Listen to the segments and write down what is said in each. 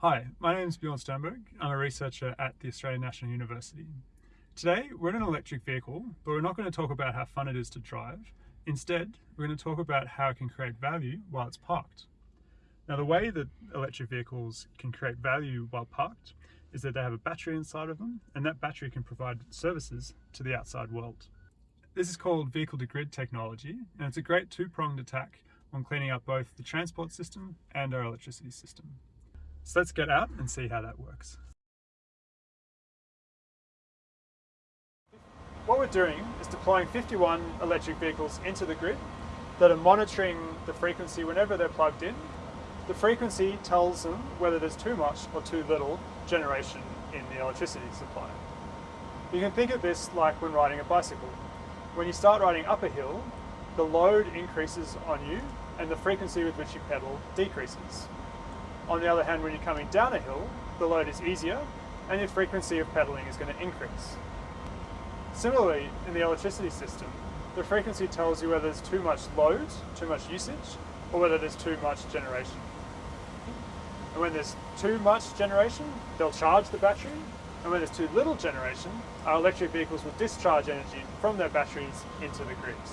Hi, my name is Bjorn Sturmberg. I'm a researcher at the Australian National University. Today, we're in an electric vehicle, but we're not going to talk about how fun it is to drive. Instead, we're going to talk about how it can create value while it's parked. Now, the way that electric vehicles can create value while parked is that they have a battery inside of them, and that battery can provide services to the outside world. This is called vehicle-to-grid technology, and it's a great two-pronged attack on cleaning up both the transport system and our electricity system. So let's get out and see how that works. What we're doing is deploying 51 electric vehicles into the grid that are monitoring the frequency whenever they're plugged in. The frequency tells them whether there's too much or too little generation in the electricity supply. You can think of this like when riding a bicycle. When you start riding up a hill, the load increases on you and the frequency with which you pedal decreases. On the other hand, when you're coming down a hill, the load is easier and your frequency of pedaling is going to increase. Similarly, in the electricity system, the frequency tells you whether there's too much load, too much usage, or whether there's too much generation. And when there's too much generation, they'll charge the battery, and when there's too little generation, our electric vehicles will discharge energy from their batteries into the grids.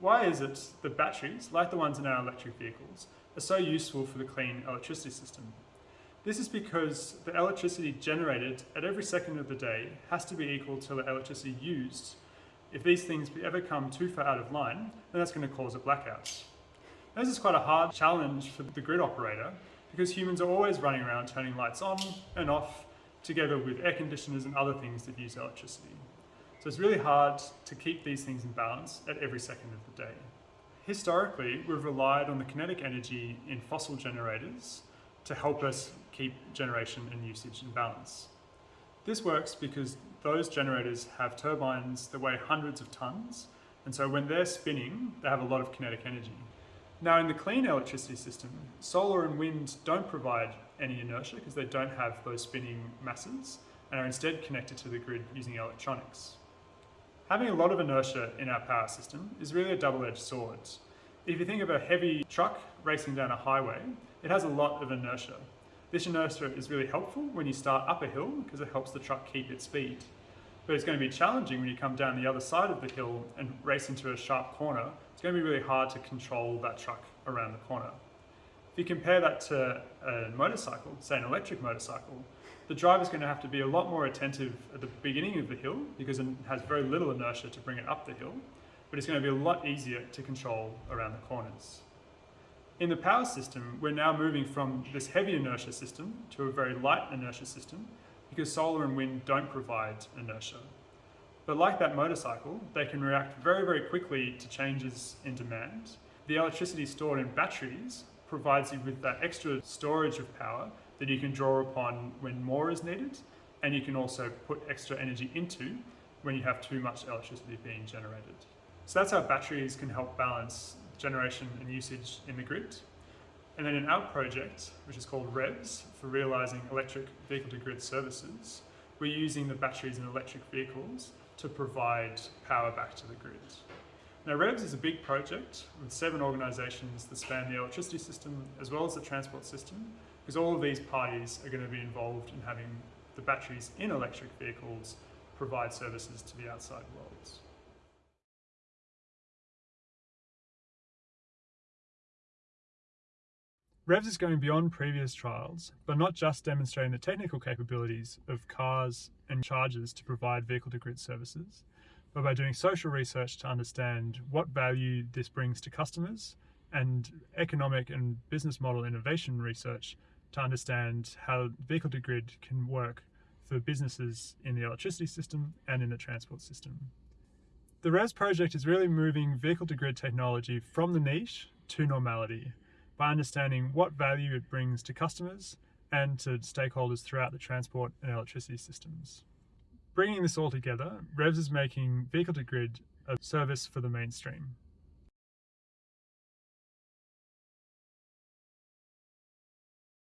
Why is it that batteries, like the ones in our electric vehicles, are so useful for the clean electricity system? This is because the electricity generated at every second of the day has to be equal to the electricity used. If these things ever come too far out of line, then that's going to cause a blackout. This is quite a hard challenge for the grid operator because humans are always running around turning lights on and off together with air conditioners and other things that use electricity. So it's really hard to keep these things in balance at every second of the day. Historically, we've relied on the kinetic energy in fossil generators to help us keep generation and usage in balance. This works because those generators have turbines that weigh hundreds of tons, and so when they're spinning, they have a lot of kinetic energy. Now in the clean electricity system, solar and wind don't provide any inertia because they don't have those spinning masses and are instead connected to the grid using electronics. Having a lot of inertia in our power system is really a double-edged sword. If you think of a heavy truck racing down a highway, it has a lot of inertia. This inertia is really helpful when you start up a hill because it helps the truck keep its speed. But it's going to be challenging when you come down the other side of the hill and race into a sharp corner. It's going to be really hard to control that truck around the corner. If you compare that to a motorcycle, say an electric motorcycle, the driver's going to have to be a lot more attentive at the beginning of the hill because it has very little inertia to bring it up the hill, but it's going to be a lot easier to control around the corners. In the power system, we're now moving from this heavy inertia system to a very light inertia system because solar and wind don't provide inertia. But like that motorcycle, they can react very, very quickly to changes in demand. The electricity stored in batteries provides you with that extra storage of power that you can draw upon when more is needed, and you can also put extra energy into when you have too much electricity being generated. So that's how batteries can help balance generation and usage in the grid. And then in our project, which is called REVS, for realising electric vehicle-to-grid services, we're using the batteries in electric vehicles to provide power back to the grid. Now REVS is a big project with seven organisations that span the electricity system as well as the transport system because all of these parties are going to be involved in having the batteries in electric vehicles provide services to the outside worlds. REVS is going beyond previous trials, but not just demonstrating the technical capabilities of cars and chargers to provide vehicle-to-grid services, but by doing social research to understand what value this brings to customers and economic and business model innovation research to understand how vehicle to grid can work for businesses in the electricity system and in the transport system. The REVS project is really moving vehicle to grid technology from the niche to normality by understanding what value it brings to customers and to stakeholders throughout the transport and electricity systems. Bringing this all together, REVS is making vehicle to grid a service for the mainstream.